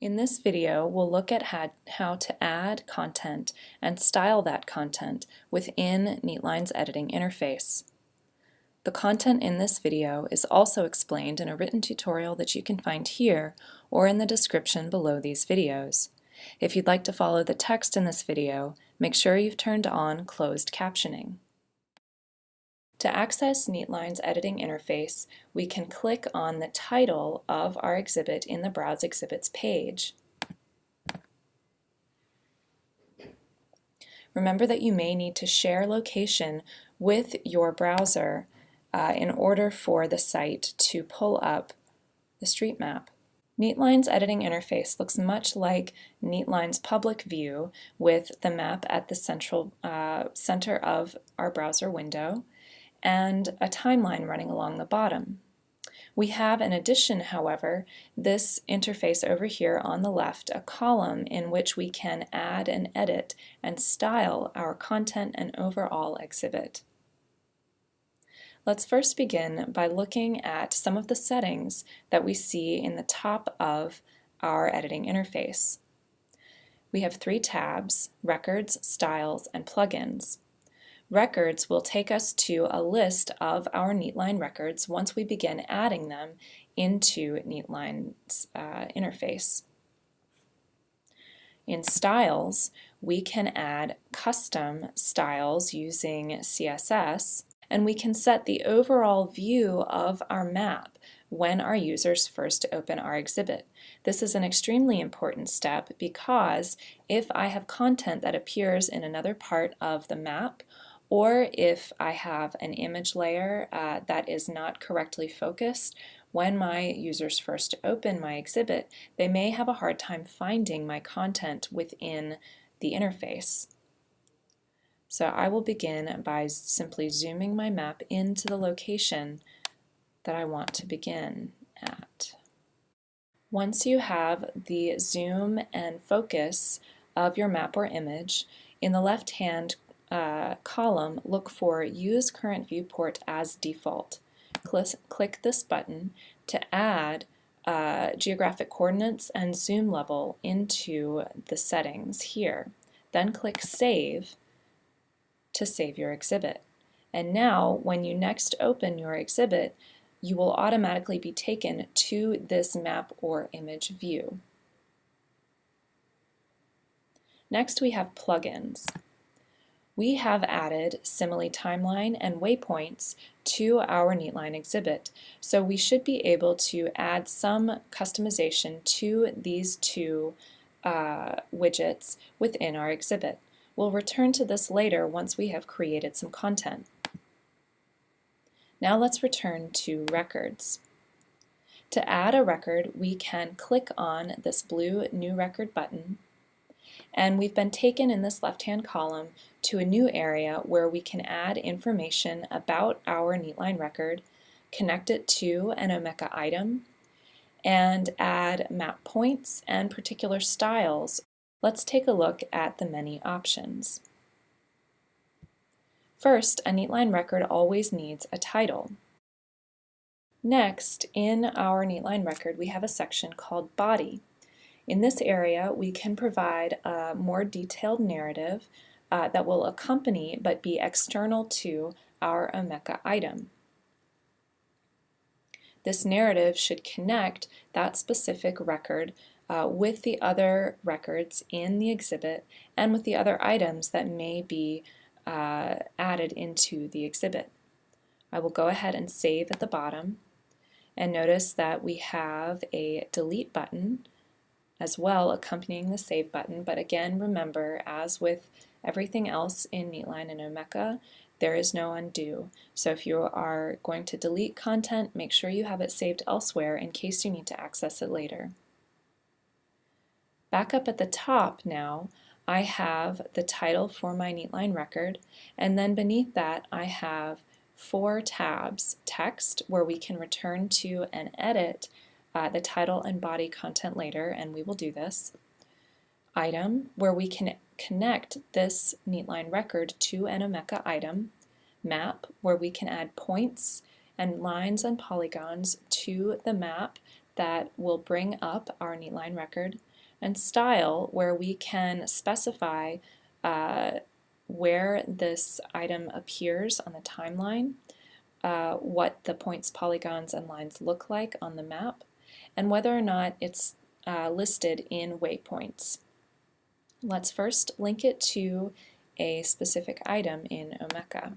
In this video, we'll look at how to add content and style that content within Neatline's editing interface. The content in this video is also explained in a written tutorial that you can find here or in the description below these videos. If you'd like to follow the text in this video, make sure you've turned on closed captioning. To access Neatline's editing interface, we can click on the title of our exhibit in the Browse Exhibits page. Remember that you may need to share location with your browser uh, in order for the site to pull up the street map. Neatline's editing interface looks much like Neatline's public view with the map at the central uh, center of our browser window and a timeline running along the bottom. We have in addition, however, this interface over here on the left, a column in which we can add and edit and style our content and overall exhibit. Let's first begin by looking at some of the settings that we see in the top of our editing interface. We have three tabs, Records, Styles, and Plugins. Records will take us to a list of our Neatline records once we begin adding them into Neatline's uh, interface. In Styles, we can add custom styles using CSS, and we can set the overall view of our map when our users first open our exhibit. This is an extremely important step because if I have content that appears in another part of the map or if I have an image layer uh, that is not correctly focused, when my users first open my exhibit, they may have a hard time finding my content within the interface. So I will begin by simply zooming my map into the location that I want to begin at. Once you have the zoom and focus of your map or image, in the left-hand uh, column, look for Use Current Viewport as Default. Click, click this button to add uh, geographic coordinates and zoom level into the settings here. Then click Save to save your exhibit. And now, when you next open your exhibit, you will automatically be taken to this map or image view. Next we have plugins we have added simile timeline and waypoints to our Neatline exhibit. So we should be able to add some customization to these two uh, widgets within our exhibit. We'll return to this later once we have created some content. Now let's return to records. To add a record, we can click on this blue New Record button and we've been taken in this left-hand column to a new area where we can add information about our Neatline record, connect it to an Omeka item, and add map points and particular styles. Let's take a look at the many options. First, a Neatline record always needs a title. Next, in our Neatline record, we have a section called Body. In this area, we can provide a more detailed narrative uh, that will accompany but be external to our Omeka item. This narrative should connect that specific record uh, with the other records in the exhibit and with the other items that may be uh, added into the exhibit. I will go ahead and save at the bottom and notice that we have a delete button as well accompanying the save button. But again, remember, as with everything else in Neatline and Omeka, there is no undo. So if you are going to delete content, make sure you have it saved elsewhere in case you need to access it later. Back up at the top now, I have the title for my Neatline record, and then beneath that I have four tabs, text, where we can return to and edit uh, the title and body content later, and we will do this. Item, where we can connect this Neatline record to an Omeka item. Map, where we can add points and lines and polygons to the map that will bring up our neatline record, and style where we can specify uh, where this item appears on the timeline, uh, what the points, polygons, and lines look like on the map, and whether or not it's uh, listed in waypoints. Let's first link it to a specific item in Omeka.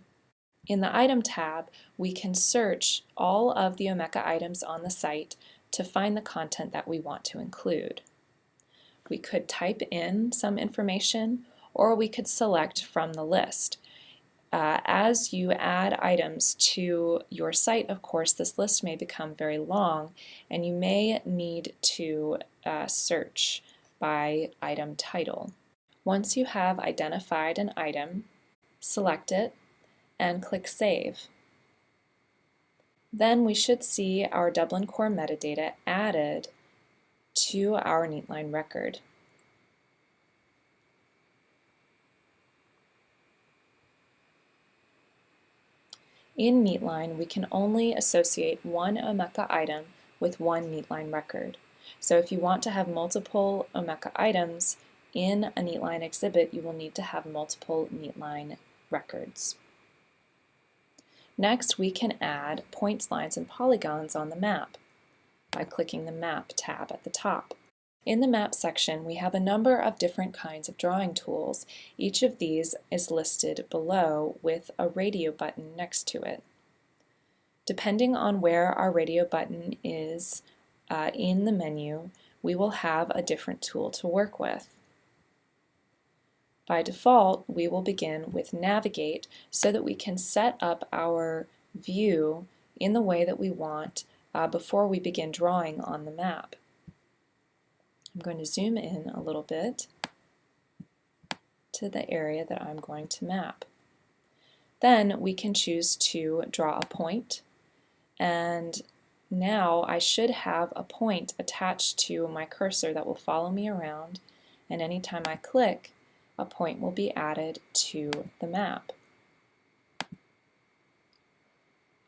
In the Item tab, we can search all of the Omeka items on the site to find the content that we want to include. We could type in some information or we could select from the list. Uh, as you add items to your site, of course, this list may become very long and you may need to uh, search by item title. Once you have identified an item, select it and click Save. Then we should see our Dublin Core metadata added to our Neatline record. In Neatline, we can only associate one Omeka item with one Neatline record. So if you want to have multiple Omeka items in a Neatline exhibit, you will need to have multiple Neatline records. Next, we can add points, lines, and polygons on the map by clicking the Map tab at the top. In the Map section, we have a number of different kinds of drawing tools. Each of these is listed below with a radio button next to it. Depending on where our radio button is uh, in the menu, we will have a different tool to work with. By default, we will begin with Navigate so that we can set up our view in the way that we want uh, before we begin drawing on the map. I'm going to zoom in a little bit to the area that I'm going to map. Then we can choose to draw a point and now I should have a point attached to my cursor that will follow me around and anytime I click a point will be added to the map.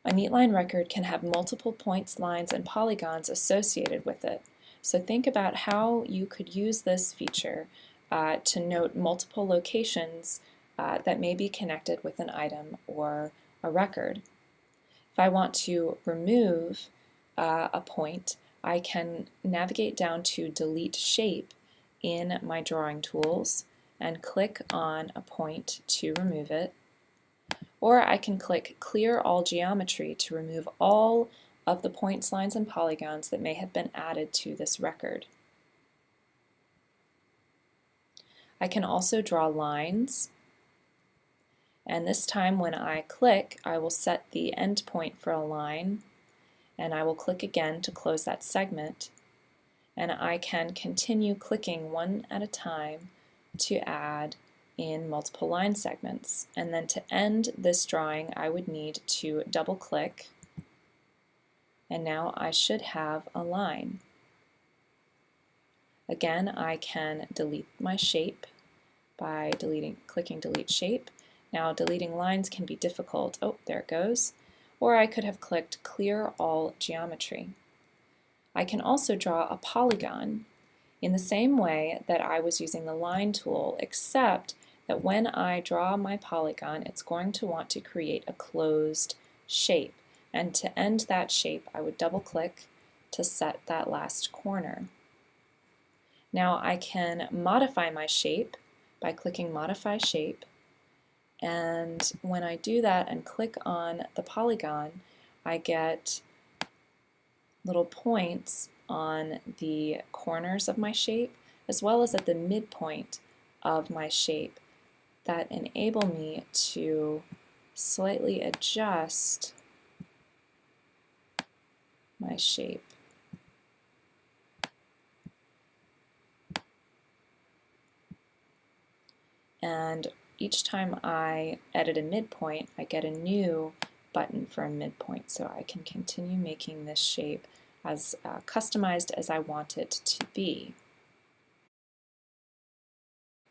A neatline record can have multiple points, lines, and polygons associated with it. So think about how you could use this feature uh, to note multiple locations uh, that may be connected with an item or a record. If I want to remove uh, a point, I can navigate down to Delete Shape in my drawing tools and click on a point to remove it. Or I can click Clear All Geometry to remove all of the points, lines, and polygons that may have been added to this record. I can also draw lines and this time when I click I will set the endpoint for a line and I will click again to close that segment and I can continue clicking one at a time to add in multiple line segments. And then to end this drawing, I would need to double click, and now I should have a line. Again, I can delete my shape by deleting, clicking delete shape. Now deleting lines can be difficult. Oh, there it goes. Or I could have clicked clear all geometry. I can also draw a polygon in the same way that I was using the line tool, except that when I draw my polygon, it's going to want to create a closed shape. And to end that shape, I would double click to set that last corner. Now I can modify my shape by clicking Modify Shape. And when I do that and click on the polygon, I get little points on the corners of my shape as well as at the midpoint of my shape that enable me to slightly adjust my shape. And each time I edit a midpoint, I get a new button for a midpoint so I can continue making this shape as uh, customized as I want it to be.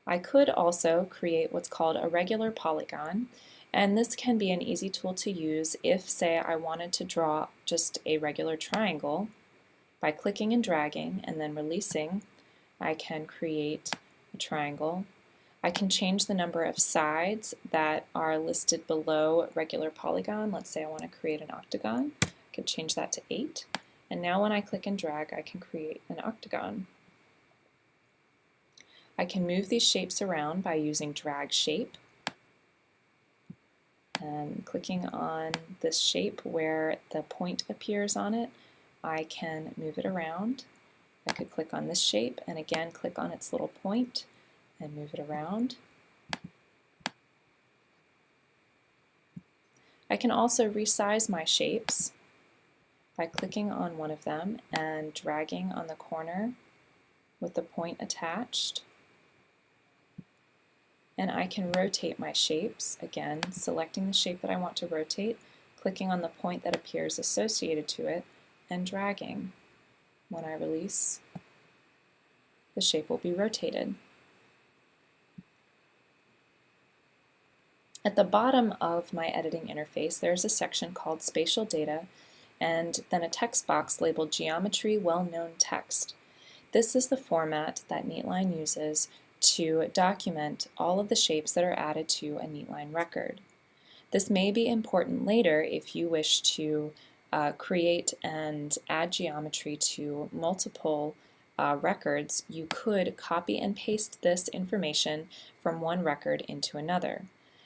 I could also create what's called a regular polygon and this can be an easy tool to use if, say, I wanted to draw just a regular triangle. By clicking and dragging and then releasing, I can create a triangle. I can change the number of sides that are listed below regular polygon. Let's say I want to create an octagon. I could change that to 8. And now when I click and drag, I can create an octagon. I can move these shapes around by using drag shape and clicking on this shape where the point appears on it, I can move it around. I could click on this shape and again click on its little point and move it around. I can also resize my shapes by clicking on one of them and dragging on the corner with the point attached. And I can rotate my shapes, again, selecting the shape that I want to rotate, clicking on the point that appears associated to it, and dragging. When I release, the shape will be rotated. At the bottom of my editing interface, there's a section called Spatial Data and then a text box labeled Geometry Well-Known Text. This is the format that Neatline uses to document all of the shapes that are added to a Neatline record. This may be important later if you wish to uh, create and add geometry to multiple uh, records, you could copy and paste this information from one record into another.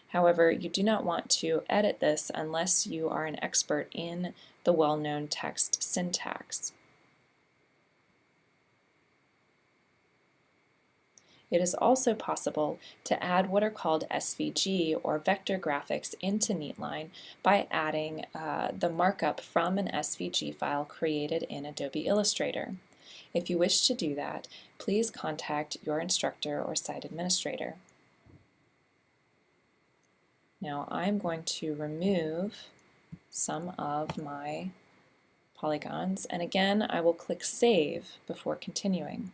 However, you do not want to edit this unless you are an expert in the well-known text syntax. It is also possible to add what are called SVG or vector graphics into Neatline by adding uh, the markup from an SVG file created in Adobe Illustrator. If you wish to do that, please contact your instructor or site administrator. Now I'm going to remove some of my polygons and again I will click Save before continuing.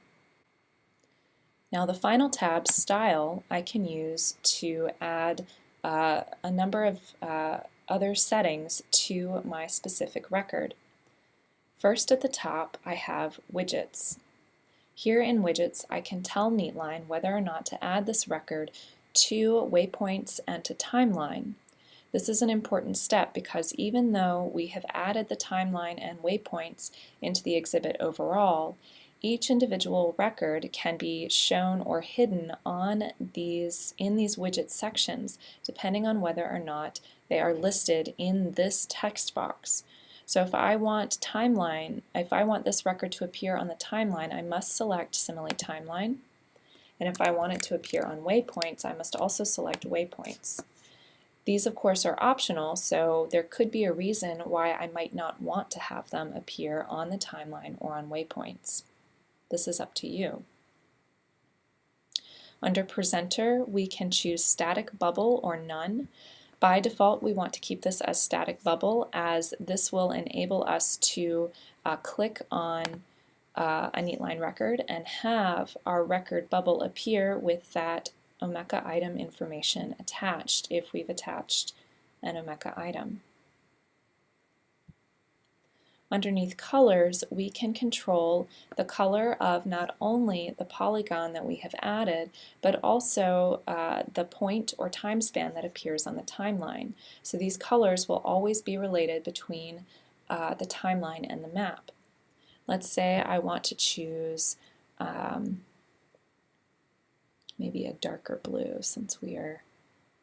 Now the final tab, Style, I can use to add uh, a number of uh, other settings to my specific record. First at the top I have Widgets. Here in Widgets I can tell Neatline whether or not to add this record to waypoints and to timeline. This is an important step because even though we have added the timeline and waypoints into the exhibit overall, each individual record can be shown or hidden on these in these widget sections depending on whether or not they are listed in this text box. So if I want timeline, if I want this record to appear on the timeline, I must select Simile Timeline. And if I want it to appear on waypoints, I must also select waypoints. These, of course, are optional, so there could be a reason why I might not want to have them appear on the timeline or on waypoints. This is up to you. Under Presenter, we can choose Static Bubble or None. By default, we want to keep this as Static Bubble as this will enable us to uh, click on uh, a Neatline record and have our record bubble appear with that Omeka item information attached if we've attached an Omeka item. Underneath colors, we can control the color of not only the polygon that we have added, but also uh, the point or time span that appears on the timeline. So these colors will always be related between uh, the timeline and the map. Let's say I want to choose um, maybe a darker blue since we are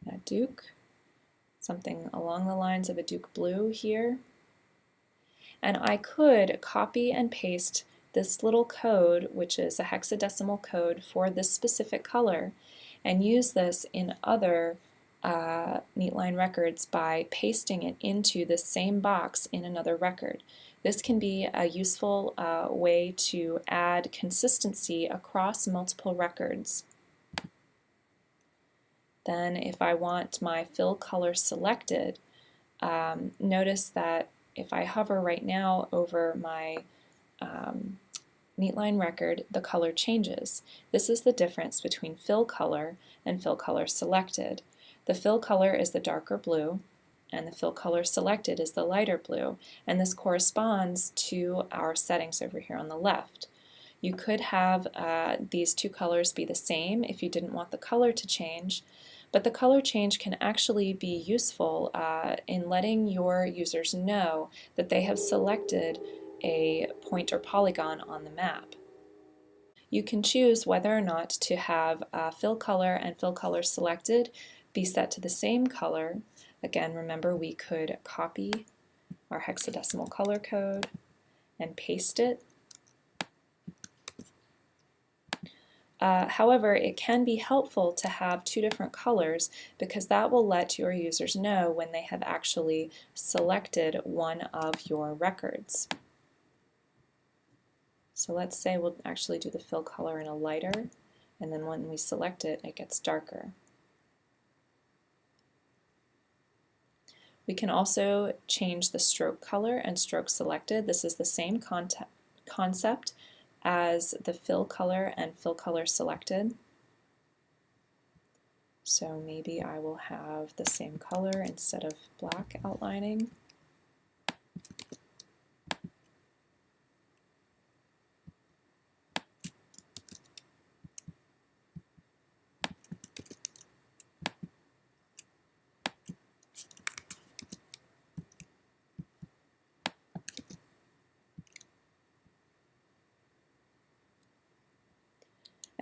at Duke. Something along the lines of a Duke blue here. And I could copy and paste this little code, which is a hexadecimal code for this specific color, and use this in other uh, Neatline records by pasting it into the same box in another record. This can be a useful uh, way to add consistency across multiple records. Then if I want my fill color selected, um, notice that if I hover right now over my um, Neatline record, the color changes. This is the difference between fill color and fill color selected. The fill color is the darker blue, and the fill color selected is the lighter blue, and this corresponds to our settings over here on the left. You could have uh, these two colors be the same if you didn't want the color to change, but the color change can actually be useful uh, in letting your users know that they have selected a point or polygon on the map. You can choose whether or not to have uh, fill color and fill color selected be set to the same color. Again, remember we could copy our hexadecimal color code and paste it Uh, however, it can be helpful to have two different colors because that will let your users know when they have actually selected one of your records. So let's say we'll actually do the fill color in a lighter, and then when we select it, it gets darker. We can also change the stroke color and stroke selected. This is the same concept as the fill color and fill color selected. So maybe I will have the same color instead of black outlining.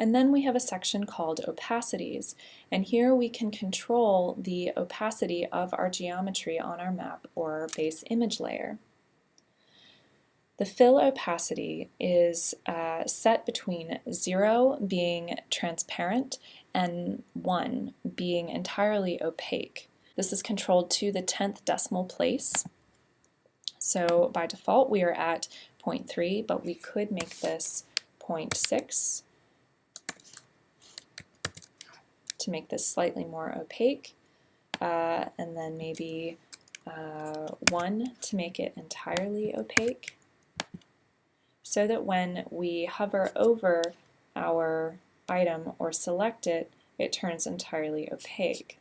And then we have a section called opacities. And here we can control the opacity of our geometry on our map or base image layer. The fill opacity is uh, set between 0 being transparent and 1 being entirely opaque. This is controlled to the 10th decimal place. So by default we are at 0.3, but we could make this 0.6 to make this slightly more opaque, uh, and then maybe uh, 1 to make it entirely opaque, so that when we hover over our item or select it, it turns entirely opaque.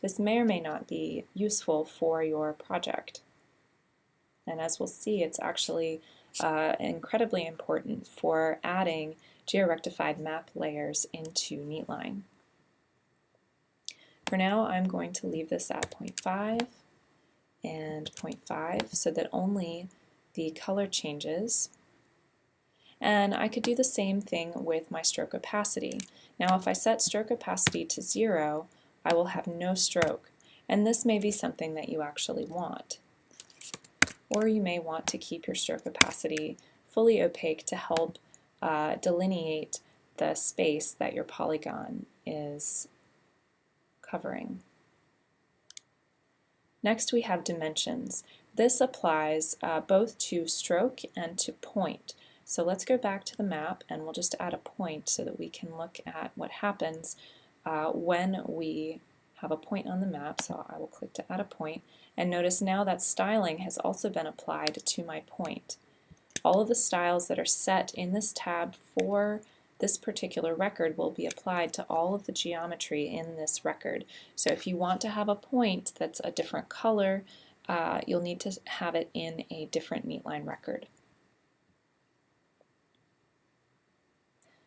This may or may not be useful for your project. And as we'll see, it's actually uh, incredibly important for adding georectified map layers into Neatline. For now, I'm going to leave this at 0.5 and 0.5 so that only the color changes. And I could do the same thing with my stroke opacity. Now if I set stroke opacity to 0, I will have no stroke. And this may be something that you actually want. Or you may want to keep your stroke opacity fully opaque to help uh, delineate the space that your polygon is covering. Next we have dimensions. This applies uh, both to stroke and to point. So let's go back to the map and we'll just add a point so that we can look at what happens uh, when we have a point on the map. So I will click to add a point and notice now that styling has also been applied to my point. All of the styles that are set in this tab for this particular record will be applied to all of the geometry in this record. So if you want to have a point that's a different color, uh, you'll need to have it in a different Neatline record.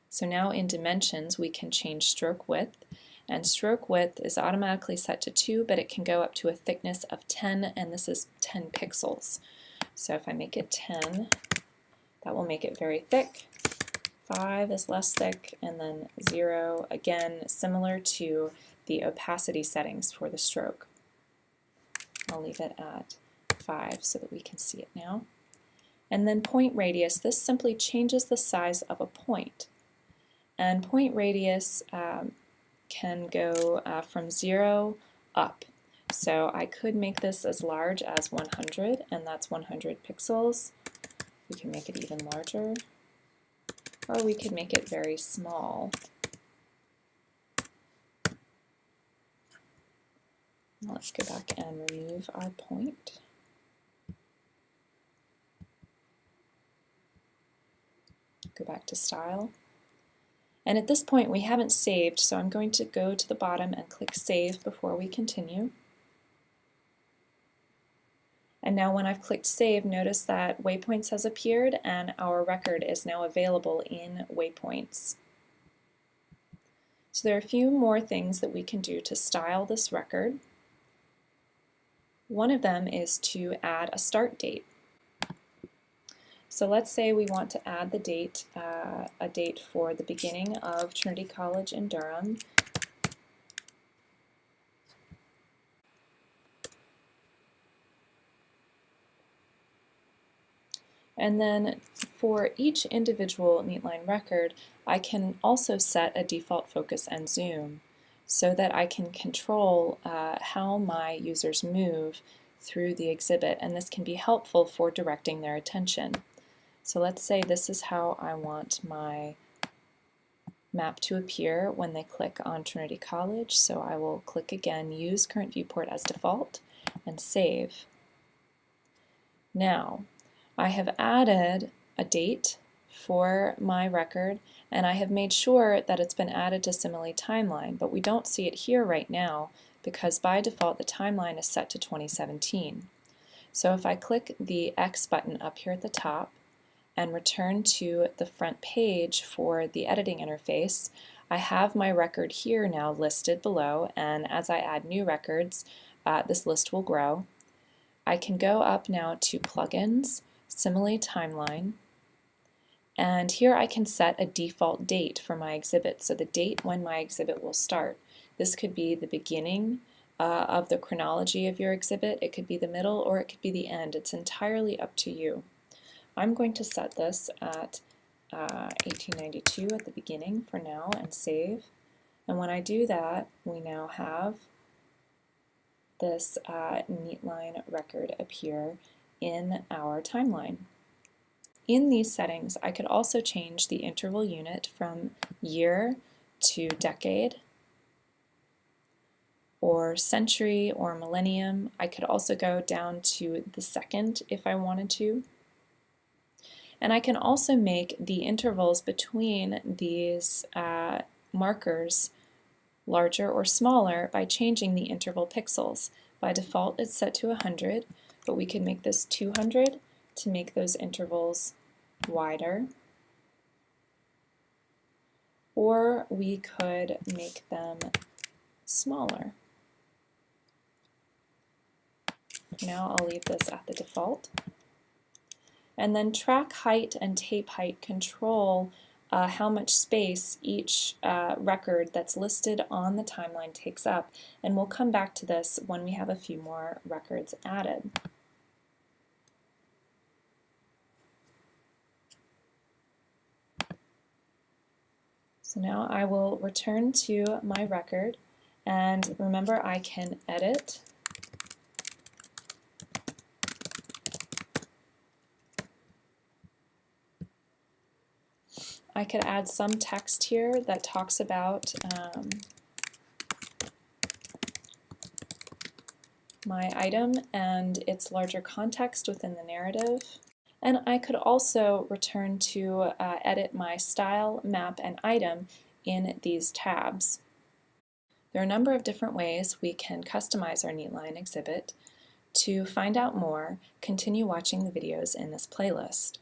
So now in dimensions we can change stroke width and stroke width is automatically set to 2 but it can go up to a thickness of 10 and this is 10 pixels. So if I make it 10 that will make it very thick 5 is less thick, and then 0, again, similar to the opacity settings for the stroke. I'll leave it at 5 so that we can see it now. And then point radius, this simply changes the size of a point. And point radius um, can go uh, from 0 up. So I could make this as large as 100, and that's 100 pixels. We can make it even larger or we could make it very small. Let's go back and remove our point. Go back to Style. And at this point we haven't saved, so I'm going to go to the bottom and click Save before we continue. And now when I've clicked Save, notice that Waypoints has appeared and our record is now available in Waypoints. So there are a few more things that we can do to style this record. One of them is to add a start date. So let's say we want to add the date, uh, a date for the beginning of Trinity College in Durham, And then for each individual Neatline record, I can also set a default focus and zoom so that I can control uh, how my users move through the exhibit and this can be helpful for directing their attention. So let's say this is how I want my map to appear when they click on Trinity College. So I will click again, use current viewport as default, and save. Now, I have added a date for my record and I have made sure that it's been added to Simile Timeline, but we don't see it here right now because by default the timeline is set to 2017. So if I click the X button up here at the top and return to the front page for the editing interface, I have my record here now listed below and as I add new records uh, this list will grow. I can go up now to plugins Simile Timeline, and here I can set a default date for my exhibit, so the date when my exhibit will start. This could be the beginning uh, of the chronology of your exhibit, it could be the middle, or it could be the end. It's entirely up to you. I'm going to set this at uh, 1892 at the beginning for now and save. And when I do that, we now have this uh, Neatline record appear in our timeline. In these settings, I could also change the interval unit from year to decade, or century or millennium. I could also go down to the second if I wanted to. And I can also make the intervals between these uh, markers larger or smaller by changing the interval pixels. By default it's set to 100, but we can make this 200 to make those intervals wider. Or we could make them smaller. Now I'll leave this at the default. And then track height and tape height control uh, how much space each uh, record that's listed on the timeline takes up. And we'll come back to this when we have a few more records added. So now I will return to my record and remember I can edit I could add some text here that talks about um, my item and its larger context within the narrative. And I could also return to uh, edit my style, map, and item in these tabs. There are a number of different ways we can customize our Neatline exhibit. To find out more, continue watching the videos in this playlist.